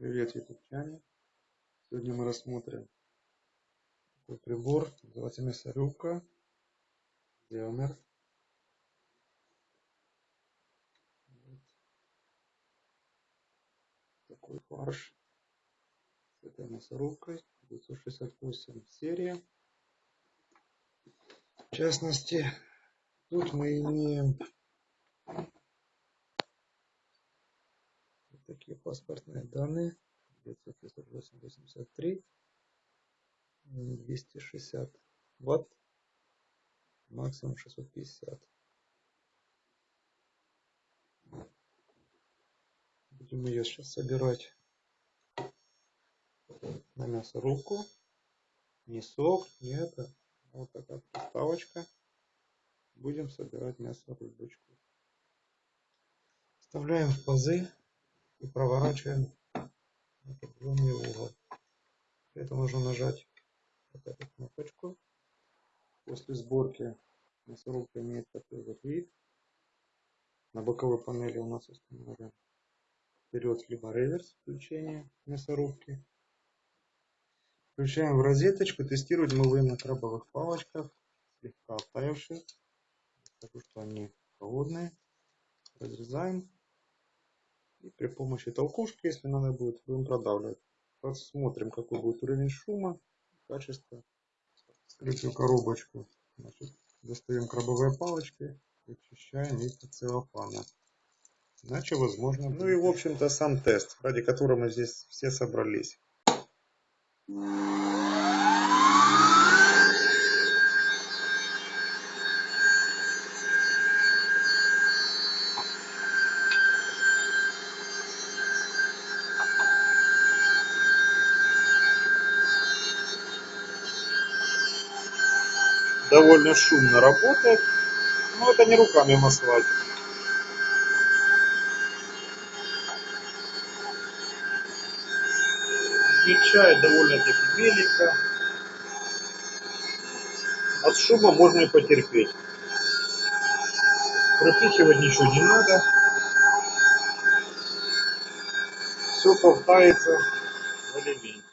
Привет, ютубчане! Сегодня мы рассмотрим такой прибор, называется мясорубка, Зелмер. Вот. Такой фарш с этой мясорубкой, 968 серия. В частности, тут мы имеем такие паспортные данные. 983 260 ватт. Максимум 650 будем ее сейчас собирать на мясорубку не сок не это. Вот такая подставочка будем собирать мясорубочку вставляем в пазы и проворачиваем определенный угол. Для этого нужно нажать вот эту кнопочку. После сборки мясорубка имеет такой вот вид. На боковой панели у нас установлен вперед либо реверс включения мясорубки. Включаем в розеточку. Тестировать мы будем на крабовых палочках, слегка оттаивших. Скажу, что они холодные. Разрезаем. И при помощи толкушки, если надо будет, будем продавливать. Посмотрим, какой будет уровень шума, качество. Скрытую коробочку. Значит, достаем крабовые палочки, очищаем их от целлофана. Иначе возможно... Ну и в общем-то сам тест, ради которого мы здесь все собрались. Довольно шумно работает. Но это не руками маслать. Включает довольно-таки меленько. От шума можно и потерпеть. Пропихивать ничего не надо. Все повтается в элементе.